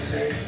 stay safe.